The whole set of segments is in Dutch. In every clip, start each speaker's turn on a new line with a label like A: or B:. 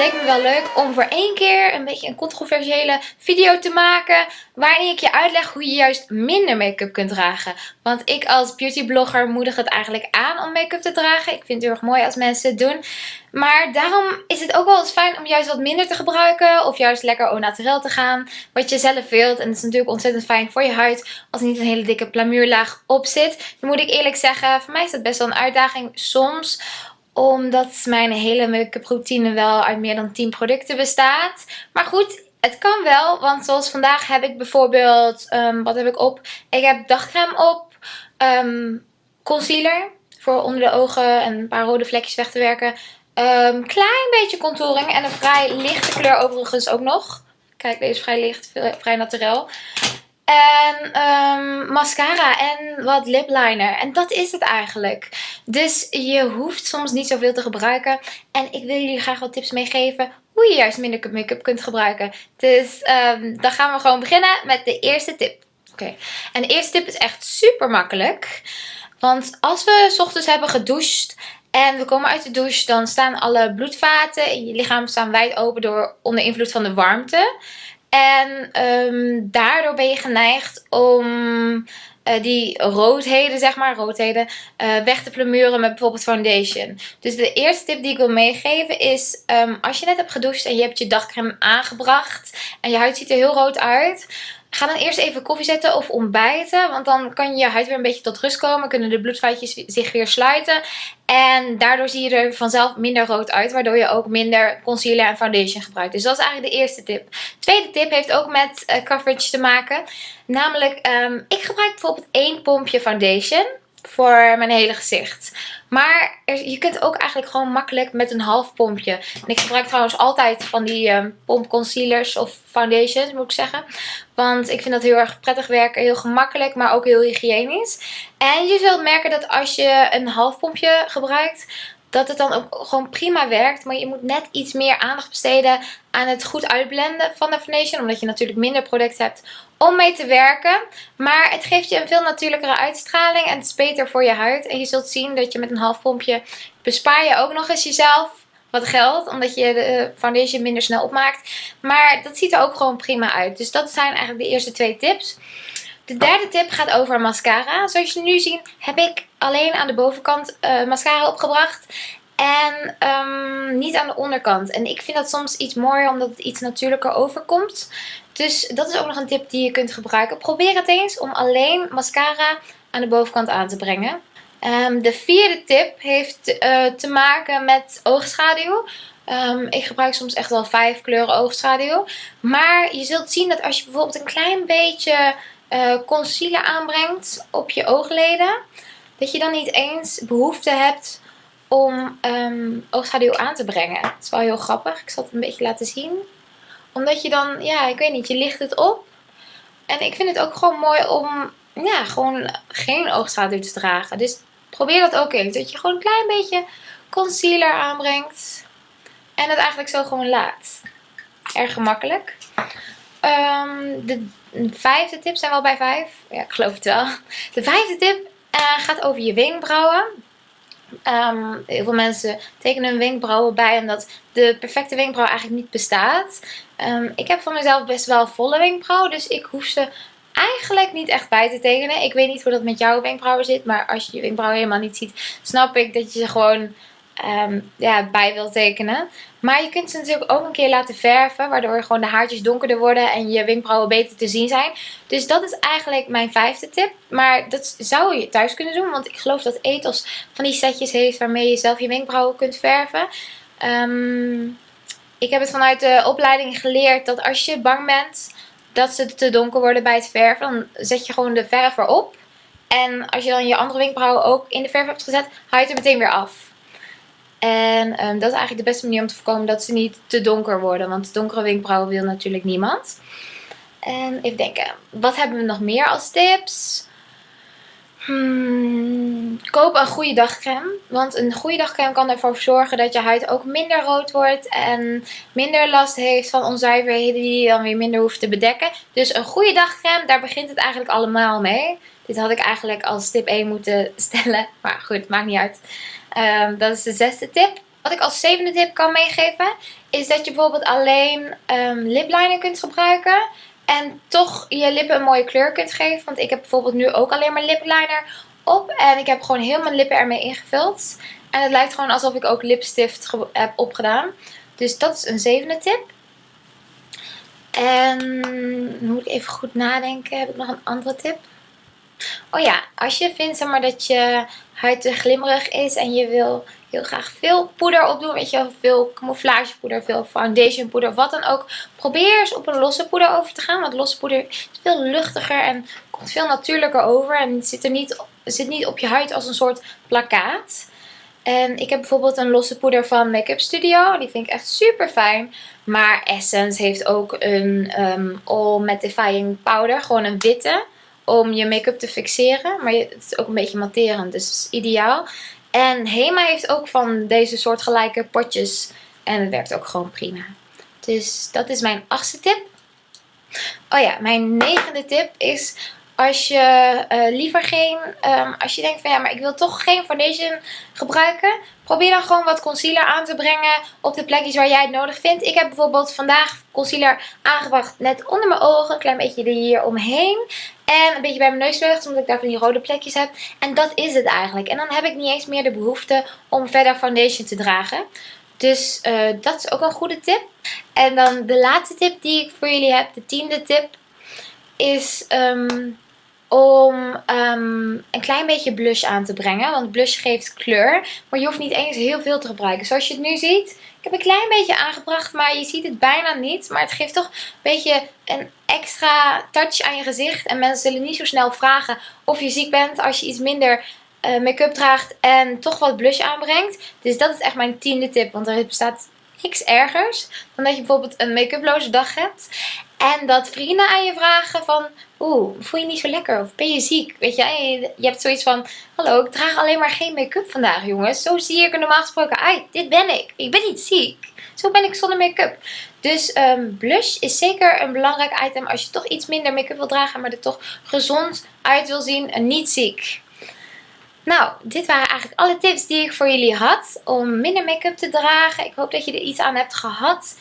A: leek me wel leuk om voor één keer een beetje een controversiële video te maken. Waarin ik je uitleg hoe je juist minder make-up kunt dragen. Want ik als beautyblogger moedig het eigenlijk aan om make-up te dragen. Ik vind het heel erg mooi als mensen het doen. Maar daarom is het ook wel eens fijn om juist wat minder te gebruiken. Of juist lekker au naturel te gaan. Wat je zelf wilt. En het is natuurlijk ontzettend fijn voor je huid. Als er niet een hele dikke plamuurlaag op zit. Dan moet ik eerlijk zeggen, voor mij is dat best wel een uitdaging soms omdat mijn hele make-up routine wel uit meer dan 10 producten bestaat. Maar goed, het kan wel. Want zoals vandaag heb ik bijvoorbeeld, um, wat heb ik op? Ik heb dagcreme op, um, concealer voor onder de ogen en een paar rode vlekjes weg te werken. Um, klein beetje contouring en een vrij lichte kleur overigens ook nog. Kijk, deze is vrij licht, vrij naturel. En um, mascara en wat lip liner. En dat is het eigenlijk. Dus je hoeft soms niet zoveel te gebruiken. En ik wil jullie graag wat tips meegeven hoe je juist minder make-up kunt gebruiken. Dus um, dan gaan we gewoon beginnen met de eerste tip. Oké. En de eerste tip is echt super makkelijk. Want als we s ochtends hebben gedoucht en we komen uit de douche, dan staan alle bloedvaten in je lichaam staan wijd open door onder invloed van de warmte. En um, daardoor ben je geneigd om uh, die roodheden, zeg maar, roodheden, uh, weg te plamuren met bijvoorbeeld foundation. Dus de eerste tip die ik wil meegeven is, um, als je net hebt gedoucht en je hebt je dagcreme aangebracht en je huid ziet er heel rood uit... Ga dan eerst even koffie zetten of ontbijten. Want dan kan je huid weer een beetje tot rust komen. Kunnen de bloedvaatjes zich weer sluiten. En daardoor zie je er vanzelf minder rood uit. Waardoor je ook minder concealer en foundation gebruikt. Dus dat is eigenlijk de eerste tip. Tweede tip heeft ook met uh, coverage te maken. Namelijk, um, ik gebruik bijvoorbeeld één pompje foundation voor mijn hele gezicht. Maar je kunt ook eigenlijk gewoon makkelijk met een half pompje. En ik gebruik trouwens altijd van die um, pomp concealers of foundations moet ik zeggen. Want ik vind dat heel erg prettig werken. Heel gemakkelijk, maar ook heel hygiënisch. En je zult merken dat als je een half pompje gebruikt dat het dan ook gewoon prima werkt. Maar je moet net iets meer aandacht besteden aan het goed uitblenden van de foundation. Omdat je natuurlijk minder product hebt om mee te werken. Maar het geeft je een veel natuurlijkere uitstraling. En het is beter voor je huid. En je zult zien dat je met een half pompje bespaar je ook nog eens jezelf wat geld. Omdat je de foundation minder snel opmaakt. Maar dat ziet er ook gewoon prima uit. Dus dat zijn eigenlijk de eerste twee tips. De derde tip gaat over mascara. Zoals je nu ziet heb ik alleen aan de bovenkant uh, mascara opgebracht. En um, niet aan de onderkant. En ik vind dat soms iets mooier omdat het iets natuurlijker overkomt. Dus dat is ook nog een tip die je kunt gebruiken. Probeer het eens om alleen mascara aan de bovenkant aan te brengen. Um, de vierde tip heeft uh, te maken met oogschaduw. Um, ik gebruik soms echt wel vijf kleuren oogschaduw. Maar je zult zien dat als je bijvoorbeeld een klein beetje uh, concealer aanbrengt op je oogleden. Dat je dan niet eens behoefte hebt om um, oogschaduw aan te brengen. Het is wel heel grappig. Ik zal het een beetje laten zien. Omdat je dan, ja, ik weet niet, je licht het op. En ik vind het ook gewoon mooi om, ja, gewoon geen oogschaduw te dragen. Dus probeer dat ook eens. Dat je gewoon een klein beetje concealer aanbrengt. En het eigenlijk zo gewoon laat. Erg gemakkelijk. Um, de vijfde tip, zijn we al bij vijf? Ja, ik geloof het wel. De vijfde tip uh, gaat over je wenkbrauwen. Um, heel veel mensen tekenen hun wenkbrauwen bij omdat de perfecte wenkbrauw eigenlijk niet bestaat. Um, ik heb van mezelf best wel volle wenkbrauwen, dus ik hoef ze eigenlijk niet echt bij te tekenen. Ik weet niet hoe dat met jouw wenkbrauwen zit, maar als je je wenkbrauwen helemaal niet ziet, snap ik dat je ze gewoon um, ja, bij wil tekenen. Maar je kunt ze natuurlijk ook een keer laten verven. Waardoor gewoon de haartjes donkerder worden en je wenkbrauwen beter te zien zijn. Dus dat is eigenlijk mijn vijfde tip. Maar dat zou je thuis kunnen doen. Want ik geloof dat Ethos van die setjes heeft waarmee je zelf je wenkbrauwen kunt verven. Um, ik heb het vanuit de opleiding geleerd dat als je bang bent dat ze te donker worden bij het verven. Dan zet je gewoon de verf erop. En als je dan je andere wenkbrauwen ook in de verf hebt gezet, haal je het er meteen weer af. En um, dat is eigenlijk de beste manier om te voorkomen dat ze niet te donker worden. Want donkere wenkbrauwen wil natuurlijk niemand. En even denken, wat hebben we nog meer als tips? Hmm, koop een goede dagcreme. Want een goede dagcreme kan ervoor zorgen dat je huid ook minder rood wordt. En minder last heeft van onzuiverheden die je dan weer minder hoeft te bedekken. Dus een goede dagcreme, daar begint het eigenlijk allemaal mee. Dit had ik eigenlijk als tip 1 moeten stellen. Maar goed, maakt niet uit. Um, dat is de zesde tip. Wat ik als zevende tip kan meegeven is dat je bijvoorbeeld alleen um, lipliner kunt gebruiken. En toch je lippen een mooie kleur kunt geven. Want ik heb bijvoorbeeld nu ook alleen maar lipliner op. En ik heb gewoon heel mijn lippen ermee ingevuld. En het lijkt gewoon alsof ik ook lipstift heb opgedaan. Dus dat is een zevende tip. En moet ik even goed nadenken. Heb ik nog een andere tip? Oh ja, als je vindt zeg maar, dat je huid te glimmerig is en je wil heel graag veel poeder opdoen. Weet je, veel camouflagepoeder, veel foundationpoeder, wat dan ook. Probeer eens op een losse poeder over te gaan. Want losse poeder is veel luchtiger en komt veel natuurlijker over. En zit, er niet, zit niet op je huid als een soort plakkaat. En ik heb bijvoorbeeld een losse poeder van Make-up Studio. Die vind ik echt super fijn. Maar Essence heeft ook een um, All Mattifying Powder. Gewoon een witte. Om je make-up te fixeren. Maar het is ook een beetje matterend. Dus het is ideaal. En Hema heeft ook van deze soortgelijke potjes. En het werkt ook gewoon prima. Dus dat is mijn achtste tip. Oh ja, mijn negende tip is als je uh, liever geen, um, als je denkt van ja, maar ik wil toch geen foundation gebruiken. Probeer dan gewoon wat concealer aan te brengen op de plekjes waar jij het nodig vindt. Ik heb bijvoorbeeld vandaag concealer aangebracht net onder mijn ogen. Een klein beetje hier omheen. En een beetje bij mijn neusvleugels, omdat ik daar van die rode plekjes heb. En dat is het eigenlijk. En dan heb ik niet eens meer de behoefte om verder foundation te dragen. Dus uh, dat is ook een goede tip. En dan de laatste tip die ik voor jullie heb, de tiende tip, is... Um, om um, een klein beetje blush aan te brengen. Want blush geeft kleur. Maar je hoeft niet eens heel veel te gebruiken. Zoals je het nu ziet. Ik heb een klein beetje aangebracht. Maar je ziet het bijna niet. Maar het geeft toch een beetje een extra touch aan je gezicht. En mensen zullen niet zo snel vragen of je ziek bent. Als je iets minder uh, make-up draagt. En toch wat blush aanbrengt. Dus dat is echt mijn tiende tip. Want er bestaat niks ergers dan dat je bijvoorbeeld een make-uploze dag hebt. En dat vrienden aan je vragen van, oeh, voel je niet zo lekker? Of ben je ziek? Weet je, je hebt zoiets van, hallo, ik draag alleen maar geen make-up vandaag, jongens. Zo zie ik er normaal gesproken uit. Dit ben ik. Ik ben niet ziek. Zo ben ik zonder make-up. Dus um, blush is zeker een belangrijk item als je toch iets minder make-up wil dragen, maar er toch gezond uit wil zien en niet ziek. Nou, dit waren eigenlijk alle tips die ik voor jullie had om minder make-up te dragen. Ik hoop dat je er iets aan hebt gehad.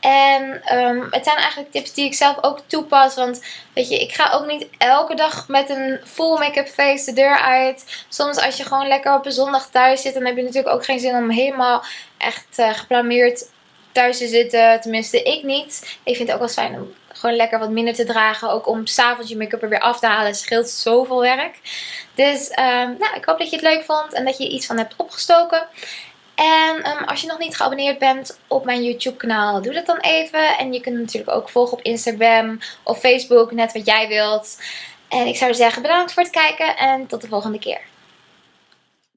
A: En um, het zijn eigenlijk tips die ik zelf ook toepas. Want weet je, ik ga ook niet elke dag met een full make-up face de deur uit. Soms als je gewoon lekker op een zondag thuis zit, dan heb je natuurlijk ook geen zin om helemaal echt uh, geplameerd thuis te zitten. Tenminste, ik niet. Ik vind het ook wel fijn om gewoon lekker wat minder te dragen. Ook om s'avonds je make-up er weer af te halen. scheelt zoveel werk. Dus um, nou, ik hoop dat je het leuk vond en dat je iets van hebt opgestoken. En um, als je nog niet geabonneerd bent op mijn YouTube kanaal, doe dat dan even. En je kunt natuurlijk ook volgen op Instagram of Facebook, net wat jij wilt. En ik zou zeggen bedankt voor het kijken en tot de volgende keer.